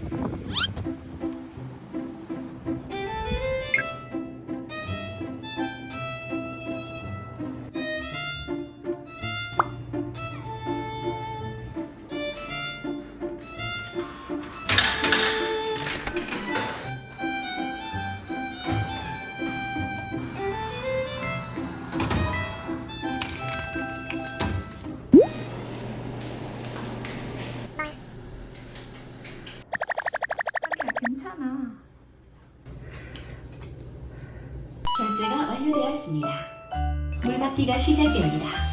Yeah. 완료되었습니다. 물받기가 시작됩니다.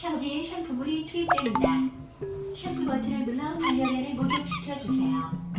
샤워기에 샴푸물이 투입됩니다. 샴푸 버튼을 눌러 발열을 목욕시켜주세요.